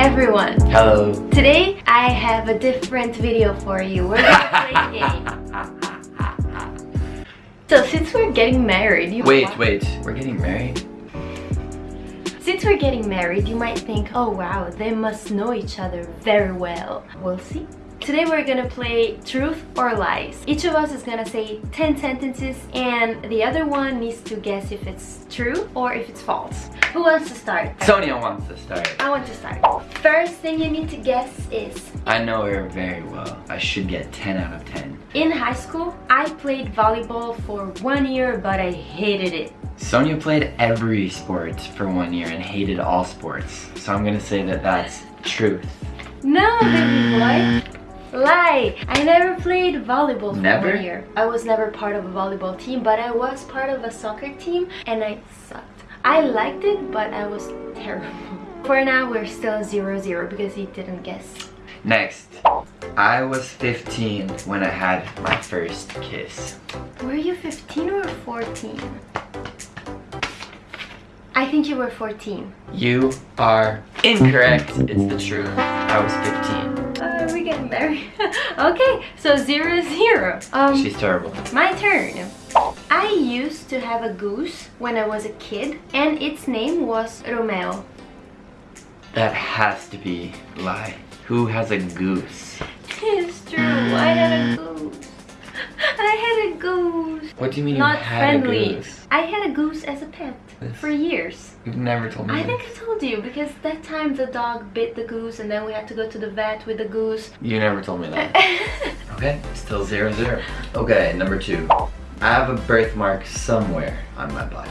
everyone! Hello. Today I have a different video for you. We're gonna play a game. So since we're getting married, you Wait, wait. We're getting married? Since we're getting married, you might think, oh wow, they must know each other very well. We'll see. Today we're gonna play truth or lies. Each of us is gonna say 10 sentences and the other one needs to guess if it's true or if it's false. Who wants to start? Sonia wants to start. I want to start. First thing you need to guess is I know her very well. I should get 10 out of 10. in high school, I played volleyball for one year but I hated it. Sonia played every sport for one year and hated all sports. So I'm gonna say that that's truth. No, baby boy. Lie! I never played volleyball for Never? one year. I was never part of a volleyball team, but I was part of a soccer team and I sucked. I liked it, but I was terrible. For now, we're still 0-0 because he didn't guess. Next. I was 15 when I had my first kiss. Were you 15 or 14? I think you were 14. You are incorrect. It's the truth. I was 15. There. okay, so 0-0. Um, She's terrible. My turn. I used to have a goose when I was a kid and its name was Romeo. That has to be lie. Who has a goose? It's true, I had a goose. I had a goose. What do you mean Not you had friendly. a goose? I had a goose as a pet This- for years. You've never told me. I think I told you because that time the dog bit the goose and then we had to go to the vet with the goose. You never told me that. okay, still zero zero. Okay, number two. I have a birthmark somewhere on my body.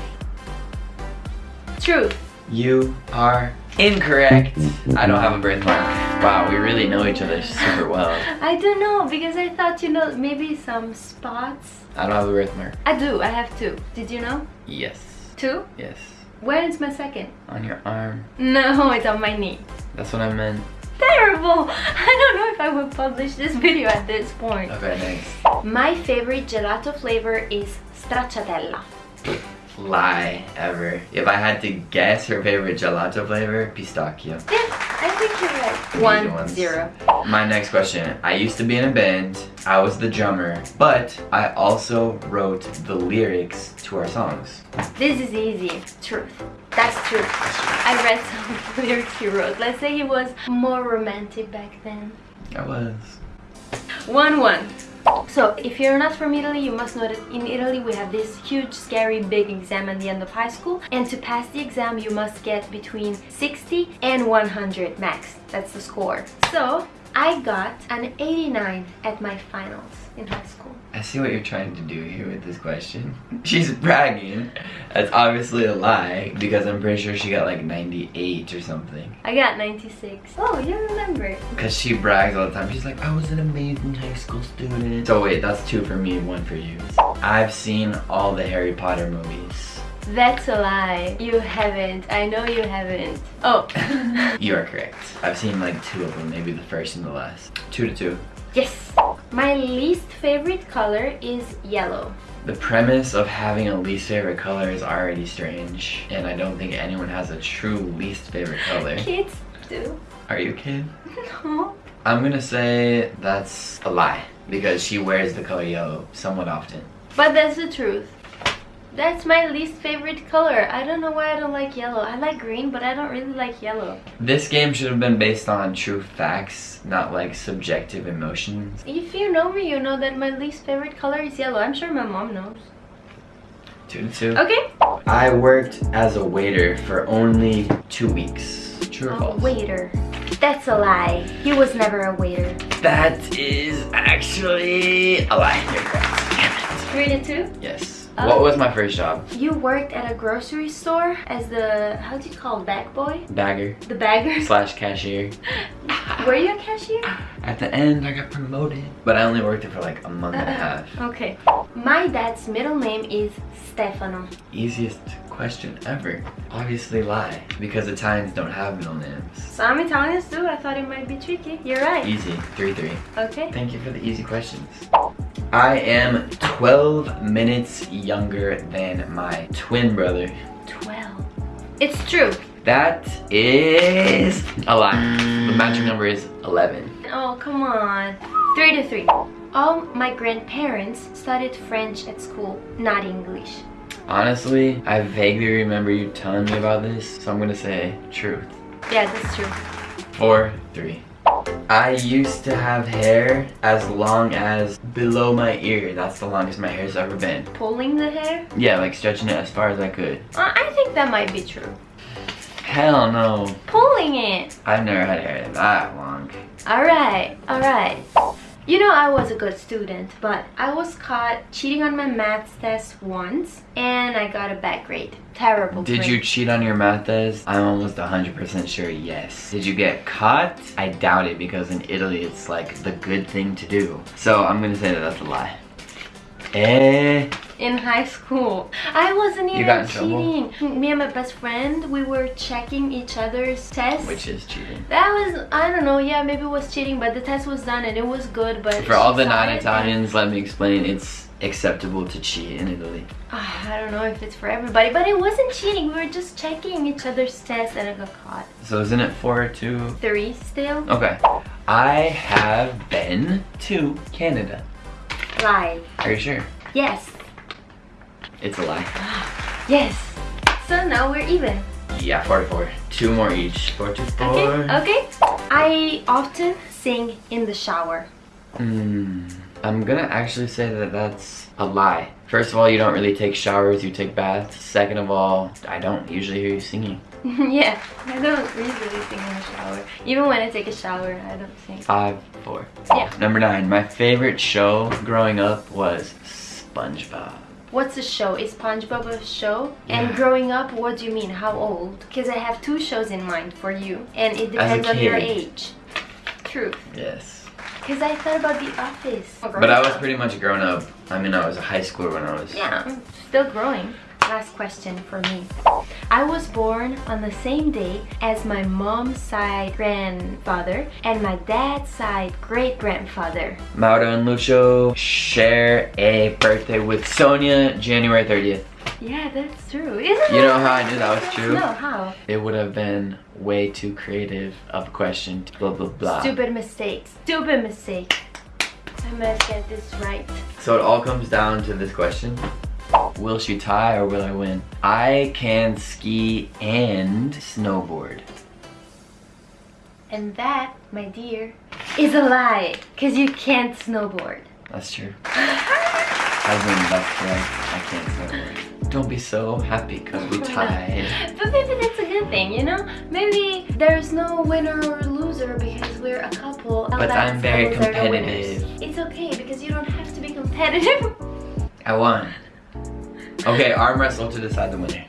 True. You are incorrect. I don't have a birthmark. Wow, we really know each other super well. I don't know because I thought you know maybe some spots. I don't have a birthmark. I do, I have two. Did you know? Yes. Two? Yes. Where's my second? On your arm. No, it's on my knee. That's what I meant. Terrible! I don't know if I will publish this video at this point. Okay, next. My favorite gelato flavor is stracciatella. Lie ever. If I had to guess her favorite gelato flavor, pistachio. I think you're right. One, ones. zero. My next question. I used to be in a band. I was the drummer, but I also wrote the lyrics to our songs. This is easy. Truth. That's true. I read some lyrics he wrote. Let's say he was more romantic back then. I was. One one. So if you're not from Italy, you must know that in Italy we have this huge, scary, big exam at the end of high school. And to pass the exam, you must get between 60 and 100 max. That's the score. So I got an 89 at my finals in high school. I see what you're trying to do here with this question. She's bragging. That's obviously a lie because I'm pretty sure she got like 98 or something. I got 96. Oh, you remember. Because she brags all the time. She's like, I was an amazing high school student. So wait, that's two for me, one for you. I've seen all the Harry Potter movies. That's a lie. You haven't. I know you haven't. Oh. You are correct. I've seen like two of them, maybe the first and the last. Two to two. yes. My least favorite color is yellow. The premise of having a least favorite color is already strange, and I don't think anyone has a true least favorite color. Kids do. Are you a kid? No. I'm gonna say that's a lie because she wears the color yellow somewhat often. But that's the truth. That's my least favorite color. I don't know why I don't like yellow. I like green, but I don't really like yellow. This game should have been based on true facts, not like subjective emotions. If you know me, you know that my least favorite color is yellow. I'm sure my mom knows. Two to two. Okay. I worked as a waiter for only two weeks. True or A false? waiter. That's a lie. He was never a waiter. That is actually a lie. Three to two. Yes. Oh. What was my first job? You worked at a grocery store as the how do you call it, bag boy? Bagger The bagger. slash cashier. Were you a cashier? At the end, I got promoted, but I only worked there for like a month and a uh-huh. half. Okay. My dad's middle name is Stefano. Easiest question ever. Obviously lie, because Italians don't have middle names. Some Italians do. I thought it might be tricky. You're right. Easy, 3-3. Okay. Thank you for the easy questions. I am 12 minutes younger than my twin brother. 12. It's true. That is a lie. The magic number is 11. Oh, come on. Three to three. All my grandparents studied French at school, not English. Honestly, I vaguely remember you telling me about this, so I'm gonna say truth. Yeah, that's true. Four, three. I used to have hair as long as below my ear. That's the longest my hair's ever been. Pulling the hair? Yeah, like stretching it as far as I could. Uh, I think that might be true. Hell no. Pulling it. I've never had hair that long. Alright, alright. You know I was a good student, but I was caught cheating on my maths test once and I got a bad grade. Terrible Did grade. you cheat on your math test? I'm almost 100% sure yes. Did you get caught? I doubt it because in Italy it's like the good thing to do. So I'm gonna say that that's a lie. Eh. in high school. I wasn't even got in trouble? cheating. Me and my best friend, we were checking each other's tests. Which is cheating. That was, I don't know, yeah, maybe it was cheating, but the test was done and it was good, but... For all the non-Italians, let me explain. It's acceptable to cheat in Italy. Ah, I don't know if it's for everybody, but it wasn't cheating. We were just checking each other's tests and I got caught. So isn't it four or two? Three still? Okay. I have been to Canada. Lie. Are you sure? Yes. It's a lie. Yes. So now we're even. Yeah, 44. Two more each. Four to four. Okay, okay. I often sing in the shower. Hmm. I'm gonna actually say that that's a lie. First of all, you don't really take showers, you take baths. Second of all, I don't usually hear you singing. yeah, I don't usually sing in the shower. Even when I take a shower, I don't sing. Five, four. Yeah. Oh, number nine, my favorite show growing up was SpongeBob. What's a show? Is SpongeBob a show? And growing up, what do you mean? How old? Because I have two shows in mind for you, and it depends on your age. Truth. Yes. Because I thought about The Office. But I was pretty much grown up. I mean, I was a high schooler when I was. Yeah, still growing. Last question for me. I was born on the same day as my mom's side grandfather and my dad's side great grandfather. Mauro and Lucio share a birthday with Sonia, January 30th. Yeah, that's true. Isn't You know how I knew that was true? No, how? It would have been way too creative of a question. Blah, blah, blah. Stupid mistake. Stupid mistake. I must get this right. So it all comes down to this question. Will she tie or will I win? I can ski and snowboard. And that, my dear, is a lie. Because you can't snowboard. That's true. I win, that's correct. I can't snowboard. Don't be so happy because we tied. But maybe that's a good thing, you know? Maybe there's no winner or loser because we're a couple. But I'm very couples are the winners. competitive. It's okay because you don't have to be competitive. I won. Okay, arm wrestle to decide the winner.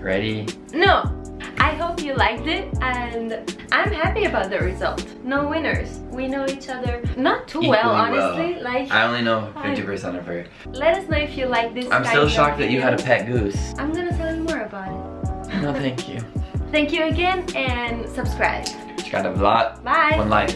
Ready? no, I hope you liked it and I'm happy about the result. No winners. We know each other not too well, Equally well. honestly. Like, I only know 50% of her. let us know if you like this. I'm still shocked that you had a pet goose. I'm gonna tell you more about it. No, thank you. Thank you again and subscribe. You got a lot. Bye. One life.